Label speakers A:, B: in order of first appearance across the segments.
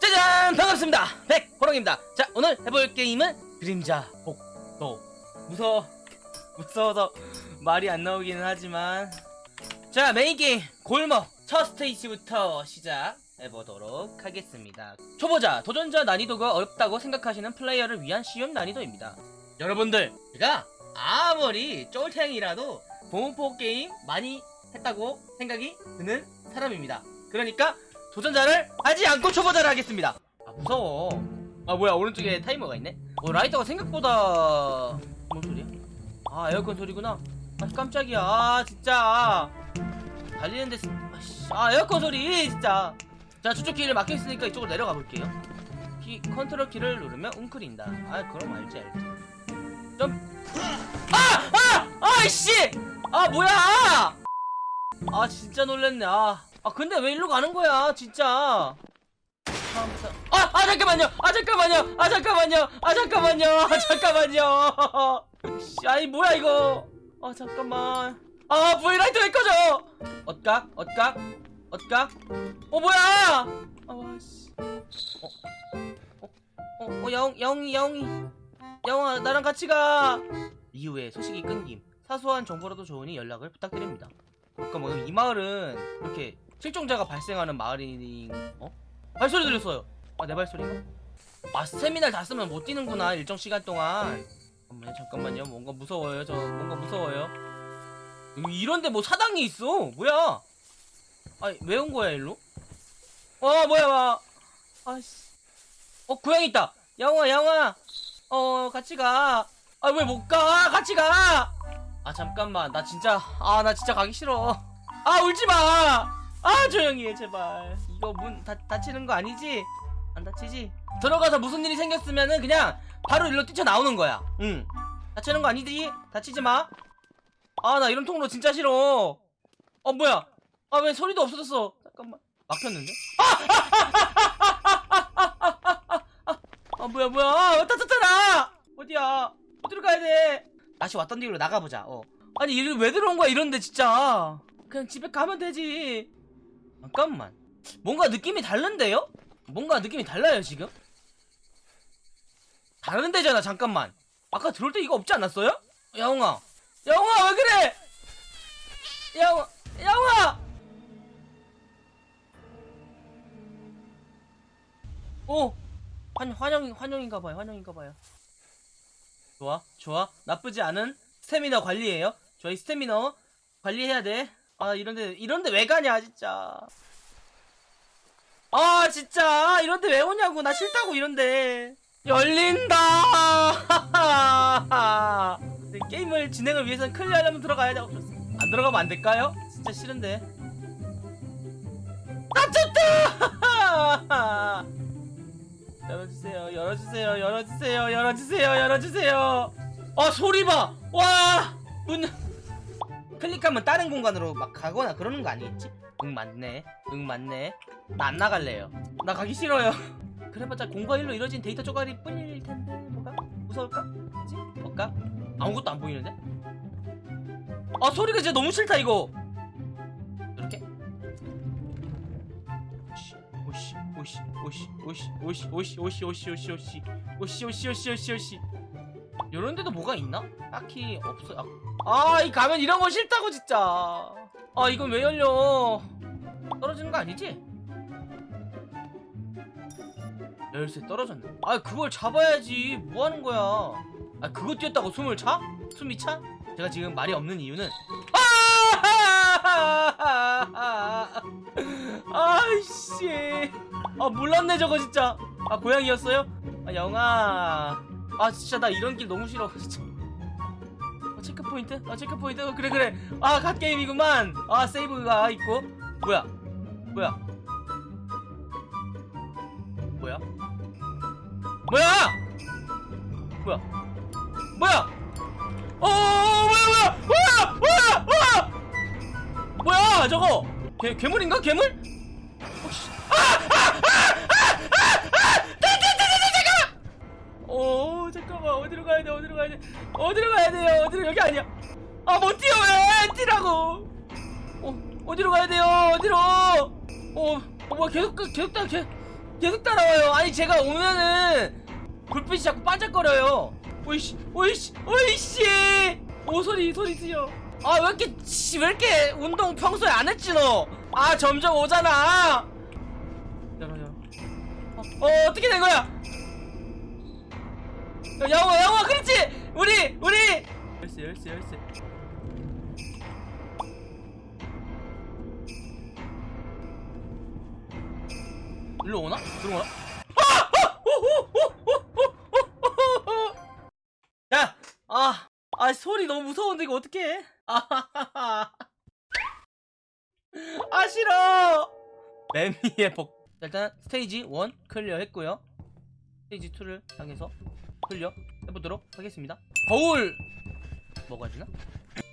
A: 짜잔! 반갑습니다. 백호롱입니다. 자 오늘 해볼 게임은 그림자 복도. 무서워. 무서워서 말이 안 나오기는 하지만. 자 메인 게임. 골목. 첫 스테이지부터 시작해보도록 하겠습니다. 초보자 도전자 난이도가 어렵다고 생각하시는 플레이어를 위한 쉬운 난이도입니다. 여러분들 제가 아무리 쫄탱이라도 공포 게임 많이 했다고 생각이 드는 사람입니다. 그러니까 도전자를 하지 않고 초보자를 하겠습니다. 아 무서워. 아 뭐야 오른쪽에 타이머가 있네? 어 라이터가 생각보다 뭔 소리야? 아 에어컨 소리구나. 아 깜짝이야. 아 진짜. 달리는데 아 에어컨 소리 진짜. 자 저쪽 길을 막혀있으니까 이쪽으로 내려가 볼게요. 키 컨트롤 키를 누르면 웅크린다. 아 그럼 알지 알지 점 아! 아! 아이씨! 아 뭐야! 아 진짜 놀랬네. 아, 아 근데 왜 일로 가는 거야 진짜? 아, 아 잠깐만요! 아 잠깐만요! 아 잠깐만요! 아 잠깐만요! 아 잠깐만요! 씨, 아니 뭐야 이거? 아 잠깐만. 아 브이라이트 왜 꺼져? 엇각 엇각 엇각 어 뭐야! 아와씨. 어, 어, 어, 어 야옹 야옹이 야옹이 야옹아 나랑 같이 가. 이후에 소식이 끊김. 사소한 정보라도 좋으니 연락을 부탁드립니다. 잠깐만 이 마을은 이렇게 실종자가 발생하는 마을이 어? 발소리 들렸어요. 아 내 발소리인가? 아 세미날 다 쓰면 못 뛰는구나 일정 시간 동안. 잠깐만요 잠깐만요. 뭔가 무서워요 저. 뭔가 무서워요. 여기 이런데 뭐 사당이 있어. 뭐야? 아니 왜 온 거야 일로? 어 뭐야 와. 아씨. 어 고양이 있다. 양아 양아 어 같이 가 아 왜 못 가? 같이 가. 아 잠깐만. 나 진짜 아 나 진짜 가기 싫어. 아 울지마. 아 조용히 해 제발. 이거 문 다, 닫히는 거 아니지? 안 닫히지? 들어가서 무슨 일이 생겼으면은 그냥 바로 일로 뛰쳐나오는 거야. 응. 닫히는 거 아니지? 닫히지 마. 아 나 이런 통로 진짜 싫어. 어 뭐야? 아 왜 소리도 없어졌어? 잠깐만. 막혔는데? 아 뭐야 뭐야. 아, 닫혔잖아. 어디야? 어디로 가야 돼? 다시 왔던 뒤로 나가보자 어. 아니 이리 왜 들어온 거야 이런데 진짜. 그냥 집에 가면 되지. 잠깐만. 뭔가 느낌이 다른데요? 뭔가 느낌이 달라요 지금? 다른 데잖아 잠깐만. 아까 들어올 때 이거 없지 않았어요? 야옹아. 야옹아 왜 그래? 야옹아 야옹아! 오 환, 환영 환영인가 봐요. 환영인가 봐요. 좋아 좋아. 나쁘지 않은 스태미너 관리예요. 저희 스태미너 관리해야 돼 아 이런데 이런데 왜 가냐 진짜. 아 진짜. 이런데 왜 오냐고. 나 싫다고 이런데. 열린다. 네, 게임을 진행을 위해서는 클리어 하려면 들어가야 돼. 안 들어가면 안 될까요? 진짜 싫은데. 닫혔다 열어주세요 열어주세요 열어주세요 열어주세요 열어주세요 아 소리 봐와문 클릭하면 다른 공간으로 막 가거나 그러는 거 아니겠지? 응 맞네 응 맞네 나 안 나갈래요 나 가기 싫어요 그래봤자 공과 일로 이뤄진 데이터 쪼가리 뿐일 텐데 뭐가 무서울까? 그치? 뭘까? 아무것도 안 보이는데? 아 소리가 진짜 너무 싫다 이거 오씨 오씨 오씨 오씨 오씨 오씨 오씨 오씨 오씨 오씨 오씨 오씨 오씨 요런 데도 뭐가 있나? 딱히 없어 아이 가면 이런 거 싫다고 진짜 아 이건 왜 열려 떨어지는 거 아니지? 열쇠 떨어졌네 아 그걸 잡아야지 뭐 하는 거야 아 그거 뛰었다고 숨을 차? 숨이 차? 제가 지금 말이 없는 이유는 아! 아이씨 아 몰랐네 저거 진짜. 아 고양이였어요? 아 영아. 아 진짜 나 이런 길 너무 싫어 진짜. 아, 체크포인트? 아 체크포인트? 어, 그래 그래. 아 갓게임이구만. 아 세이브가 있고. 뭐야? 뭐야? 뭐야? 뭐야? 뭐야? 뭐야? 어 뭐야 뭐야? 뭐야? 뭐야? 뭐야? 뭐야? 저거! 개, 괴물인가? 괴물? 어 어디로 가야 돼? 어디로 가야 돼? 어디로 가야 돼요? 어디로 여기 아니야. 아 못 뛰어 왜? 뛰라고. 어 어디로 가야 돼요? 어디로? 어, 어 뭐야 계속 그- 계속 따 계속, 계속 따라와요. 아니 제가 오면은 불빛이 자꾸 반짝거려요. 오이씨 오이씨 오이씨! 오 소리 소리 지요 아왜 이렇게 씨, 왜 이렇게 운동 평소에 안 했지 너 아 점점 오잖아. 어, 어 어떻게 된 거야 영화 영화 그렇지 우리 우리 열쇠 열쇠 열쇠 일로 오나? 들어오나? 야! 아, 아 소리 너무 무서운데 이거 어떡해? 아, 아 싫어. 매미의 복. 자, 일단 스테이지 1 클리어 했고요. 스테이지 2를 향해서 클리어 해보도록 하겠습니다. 거울 먹어야 되나?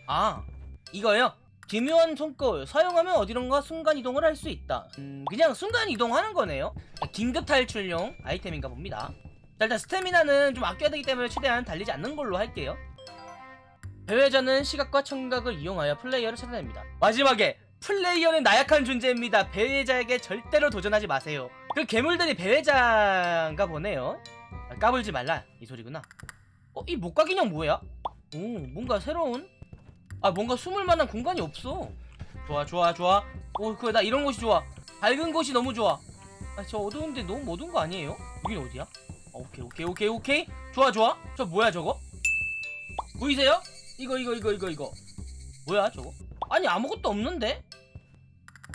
A: 아, 이거요. 기묘한 손거울 사용하면 어디론가 순간 이동을 할 수 있다. 음, 그냥 순간 이동하는 거네요. 긴급 탈출용 아이템인가 봅니다. 자, 일단 스태미나는 좀 아껴야 되기 때문에 최대한 달리지 않는 걸로 할게요. 배회자는 시각과 청각을 이용하여 플레이어를 찾아냅니다. 마지막에 플레이어는 나약한 존재입니다. 배회자에게 절대로 도전하지 마세요. 그 괴물들이 배회자인가 보네요. 아, 까불지 말라 이 소리구나. 어, 이 목각 인형 뭐야? 오, 뭔가 새로운? 아, 뭔가 숨을 만한 공간이 없어. 좋아, 좋아, 좋아. 오, 그래 나 이런 곳이 좋아. 밝은 곳이 너무 좋아. 아, 저 어두운데 너무 어두운 거 아니에요? 여긴 어디야? 아, 오케이, 오케이, 오케이, 오케이. 좋아, 좋아. 저 뭐야 저거? 보이세요? 이거, 이거, 이거, 이거, 이거. 뭐야 저거? 아니 아무것도 없는데?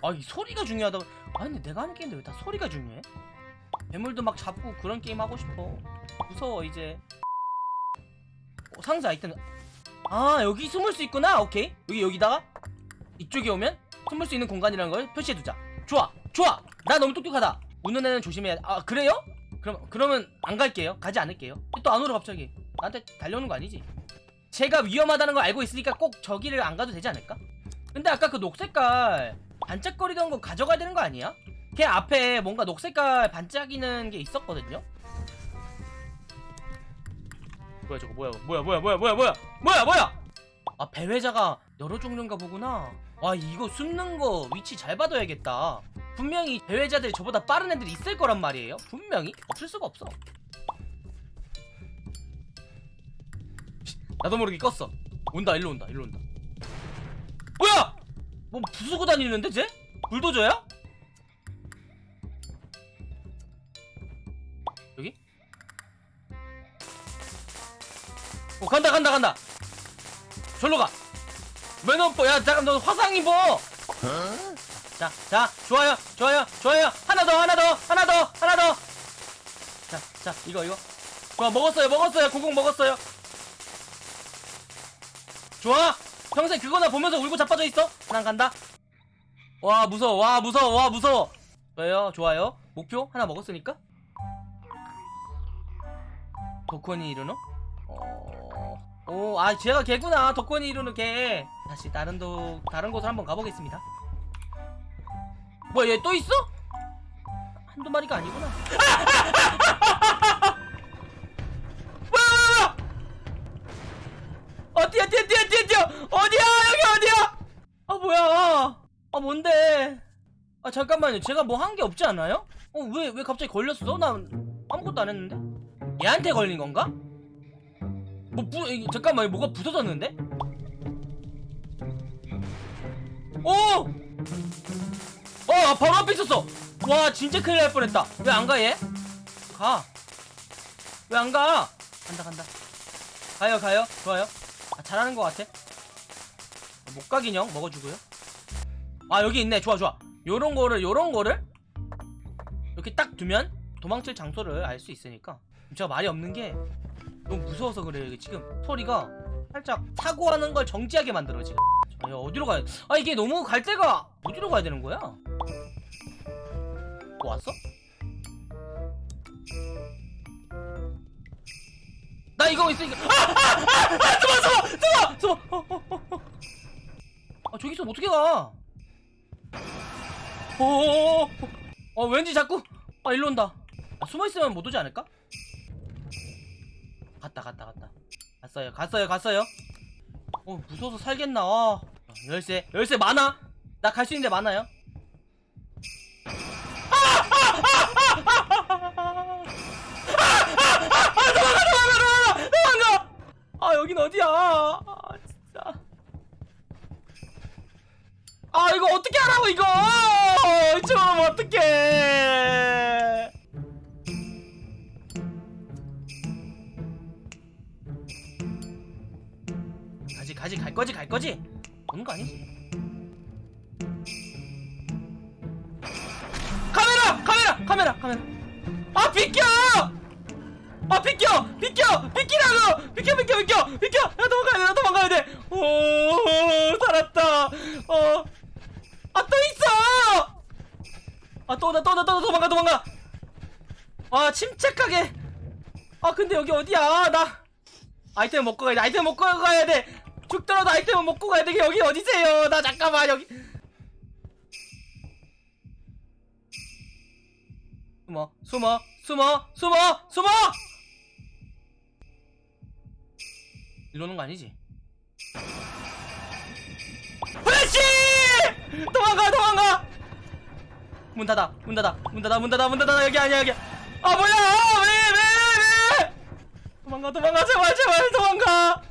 A: 아, 이 소리가 중요하다. 아, 근데 내가 하는 게임인데 왜 다 소리가 중요해? 괴물도 막 잡고 그런 게임 하고 싶어. 무서워 이제. 어, 상자 아이템. 아 여기 숨을 수 있구나. 오케이. 여기 여기다가 이쪽에 오면 숨을 수 있는 공간이라는 걸 표시해두자. 좋아, 좋아. 나 너무 똑똑하다. 웃는 애는 조심해야. 아 그래요? 그럼 그러면 안 갈게요. 가지 않을게요. 또 안 오러 갑자기. 나한테 달려오는 거 아니지? 제가 위험하다는 걸 알고 있으니까 꼭 저기를 안 가도 되지 않을까? 근데 아까 그 녹색깔 반짝거리던 거 가져가야 되는 거 아니야? 걔 앞에 뭔가 녹색깔 반짝이는 게 있었거든요? 뭐야 저거 뭐야 뭐야 뭐야 뭐야 뭐야 뭐야 뭐야 뭐야! 아 배회자가 여러 종류인가 보구나. 와 이거 숨는 거 위치 잘 봐둬야겠다. 분명히 배회자들이 저보다 빠른 애들이 있을 거란 말이에요. 분명히? 없을 수가 없어. 나도 모르게 껐어. 온다 일로 온다 일로 온다. 뭐야 뭐 부수고 다니는데 쟤? 불도저야? 여기? 어 간다 간다 간다 절로 가 매너뽀 야 잠깐 너 화상 입어 자, 자, 좋아요, 좋아요, 좋아요. 하나 더, 하나 더, 하나 더, 하나 더. 자, 자, 이거, 이거. 좋아, 먹었어요, 먹었어요. 고공 먹었어요. 좋아. 평생 그거나 보면서 울고 자빠져 있어. 난 간다. 와, 무서워, 와, 무서워, 와, 무서워. 좋아요, 좋아요. 목표 하나 먹었으니까. 덕권이 이루노? 어... 오, 아, 제가 개구나. 덕권이 이루는 개. 다시 다른 도, 다른 곳을 한번 가보겠습니다. 뭐야 얘 또 있어? 한두 마리가 아니구나 아 뭔데 아 잠깐만요 제가 뭐 한 게 없지 않아요? 어 왜왜 갑자기 걸렸어? 난 아무것도 안 했는데 얘한테 걸린 건가? 뭐 부, 이, 잠깐만 뭐가 부서졌는데? 오! 어 바로 앞에 있었어 와 진짜 큰일 날 뻔했다 왜 안 가 얘? 가 왜 안 가? 간다 간다 가요 가요 좋아요 아, 잘하는 것 같아 목각 인형 먹어주고요 아 여기 있네 좋아 좋아 요런 거를 요런 거를 이렇게 딱 두면 도망칠 장소를 알 수 있으니까 제가 말이 없는 게 너무 무서워서 그래요 지금 소리가 살짝 사고하는 걸 정지하게 만들어 지금 아, 야, 어디로 가야 아 이게 너무 갈 데가 어디로 가야 되는 거야? 뭐 왔어? 나 이거 이거 아! 아! 아! 아! 숨어 숨어 숨어 숨어 어, 어, 어, 어. 아 저기서 어떻게 가? 오, 어 왠지 자꾸 아 일로 온다 아, 숨어 있으면 못 오지 않을까? 갔다 갔다 갔다 갔어요 갔어요 갔어요 어 무서워서 살겠나 아, 열쇠 열쇠 많아 나 갈 수 있는데 많아요 아, 아 여긴 어디야 아 진짜 아 이거 어떻게 하라고 이거? 좀 어떡해. 가지 가지 갈 거지 갈 거지? 오는 거 아니지? 카메라! 카메라! 카메라! 카메라! 아 비켜! 아 비켜! 비켜! 비키라고! 비켜 비켜 비켜! 비켜! 나 도망가야 돼나 도망가야 돼오 살았다. 어아 또 있어 아또나또나또 도망가 도망가. 아 침착하게. 아 근데 여기 어디야? 나. 아이템 먹고 가야 돼 아이템 먹고 가야 돼. 죽더라도 아이템 먹고 가야 돼. 여기 어디세요? 나 잠깐만 여기. 숨어 숨어 숨어 숨어 숨어! 이러는 거 아니지? 플래시! 도망가 도망가 문 닫아 문 닫아 문 닫아 문 닫아 문 닫아. 여기 아니야 여기. 아 뭐야? 왜왜 왜? 도망가 도망가 제발 제발 도망가.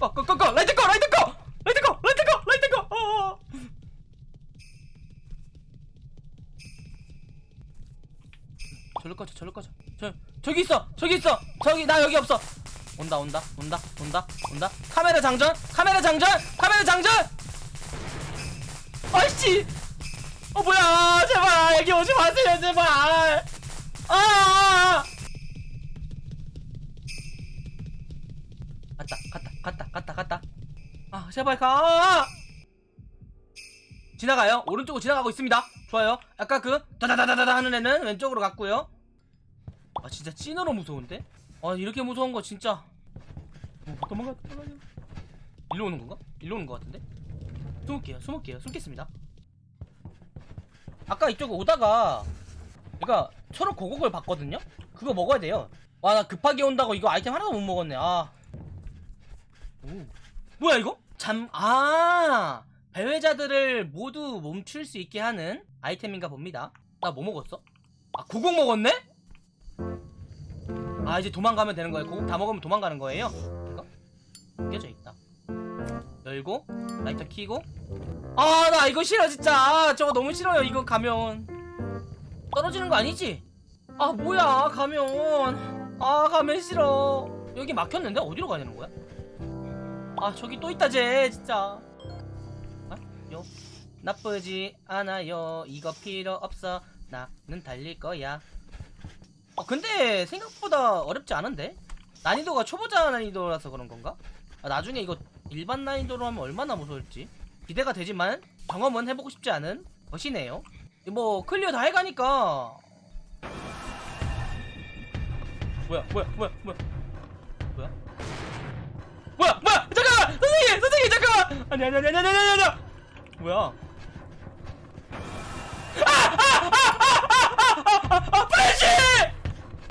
A: 꺼꺼꺼꺼 라이트 꺼 라이트 꺼. 라이트 꺼 라이트 꺼 라이트 꺼. 어. 저리 꺼져 저리 꺼져. 저 저기 있어 저기 있어. 저기 나 여기 없어. 온다 온다 온다 온다 온다. 카메라 장전 카메라 장전 카메라 장전 아이씨. 어 뭐야. 제발. 여기 오지 마세요. 제발. 아. 갔다 갔다 갔다 갔다 갔다. 아 제발 가. 지나가요? 오른쪽으로 지나가고 있습니다. 좋아요. 아까 그 다다다다다 하는 애는 왼쪽으로 갔고요. 아 진짜 찐으로 무서운데? 아 이렇게 무서운 거 진짜. 어, 도망가 도망가 일로 오는 건가? 일로 오는 거 같은데 숨을게요 숨을게요 숨겠습니다 아까 이쪽 오다가 그니까 초록 고곡을 봤거든요 그거 먹어야 돼요 와 나 급하게 온다고 이거 아이템 하나도 못 먹었네 아 오. 뭐야 이거? 잠, 아, 배회자들을 모두 멈출 수 있게 하는 아이템인가 봅니다. 나 뭐 먹었어? 아, 구곡 먹었네? 아, 이제 도망가면 되는 거예요. 구곡 다 먹으면 도망가는 거예요. 이거? 깨져 있다. 열고, 라이터 키고. 아, 나 이거 싫어, 진짜. 아, 저거 너무 싫어요, 이거 가면. 떨어지는 거 아니지? 아, 뭐야, 가면. 아, 가면 싫어. 여기 막혔는데? 어디로 가야 되는 거야? 아 저기 또 있다 쟤 진짜 아? 요 나쁘지 않아요 이거 필요 없어 나는 달릴 거야 아 근데 생각보다 어렵지 않은데 난이도가 초보자 난이도라서 그런 건가? 아, 나중에 이거 일반 난이도로 하면 얼마나 무서울지 기대가 되지만 경험은 해보고 싶지 않은 것이네요 뭐 클리어 다 해가니까 뭐야 뭐야 뭐야 뭐야 뭐야 뭐야 뭐야 잠깐만 선생님 선생님 잠깐만 아니 아니 아니 아니 아니 아니 아니 뭐야 아아아아아아아 프레쉬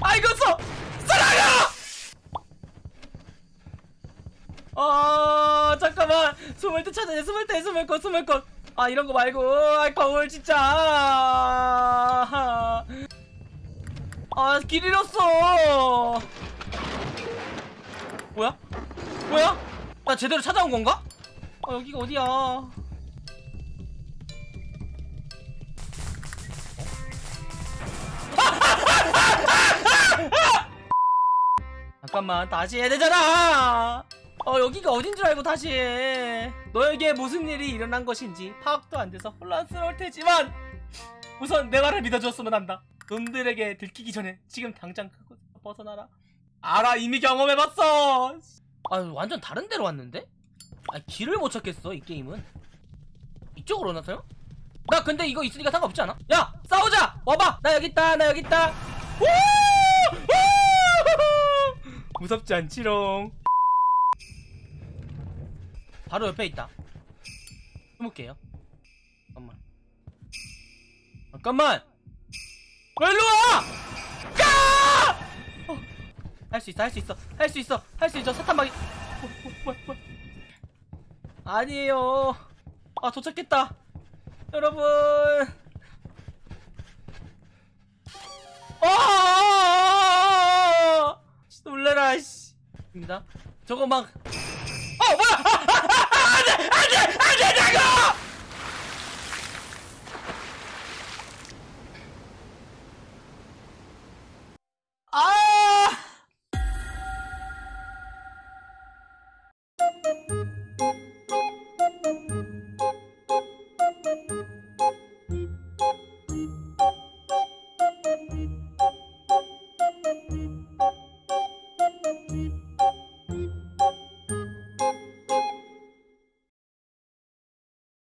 A: 아 이거 써 사랑아 아 잠깐만 숨을 때 찾아내 숨을 때 숨을 것 숨을 것아 이런 거 말고 아 거울 진짜 아길 잃었어 뭐야 뭐야? 나 제대로 찾아온 건가? 아 여기가 어디야? 어? 잠깐만 다시 해야 되잖아. 어 여기가 어딘 줄 알고 다시 해. 너에게 무슨 일이 일어난 것인지 파악도 안 돼서 혼란스러울 테지만 우선 내 말을 믿어줬으면 한다. 놈들에게 들키기 전에 지금 당장 그곳에서 벗어나라. 알아 이미 경험해봤어. 아 완전 다른 데로 왔는데? 아 길을 못 찾겠어 이 게임은 이쪽으로 오나서요? 나 근데 이거 있으니까 상관없지 않아? 야 싸우자 와봐 나 여기 있다 나 여기 있다 우! 우! 무섭지 않지롱 바로 옆에 있다. 숨을게요. 잠깐만. 잠깐만! 왜 일로 와! 까! 어. 할수 있어 할 수 있어 할 수 있어 할 수 있어. 뭐. 아니에요. 아 도착했다. 여러분. 어! 놀래라 씨. 입니다. 저거 막어 안 돼 안돼 안돼 자고